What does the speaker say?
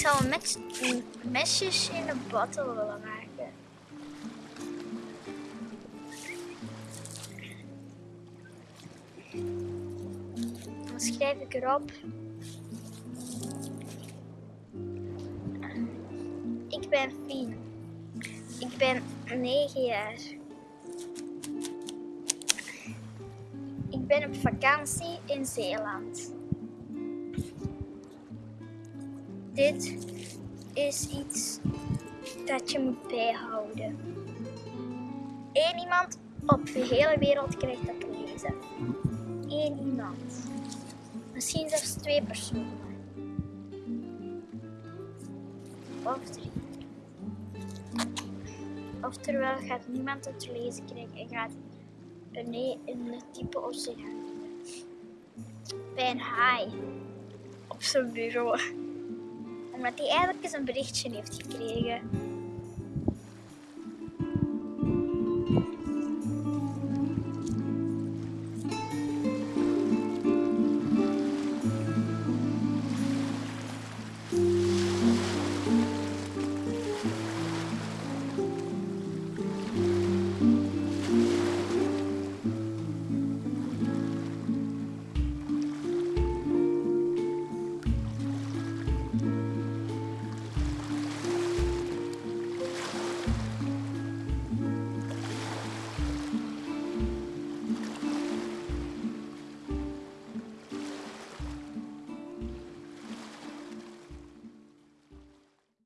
zou een, mes, een mesjes in een bottle willen maken. Dan schrijf ik erop. Ik ben Fien. Ik ben 9 jaar. Ik ben op vakantie in Zeeland. Dit is iets dat je moet bijhouden. Eén iemand op de hele wereld krijgt dat te lezen. Eén iemand. Misschien zelfs twee personen. Of drie. Oftewel gaat niemand het te lezen krijgen en gaat beneden in de diepe oceaan. Bij een haai op zijn bureau. Omdat hij eigenlijk eens een berichtje heeft gekregen.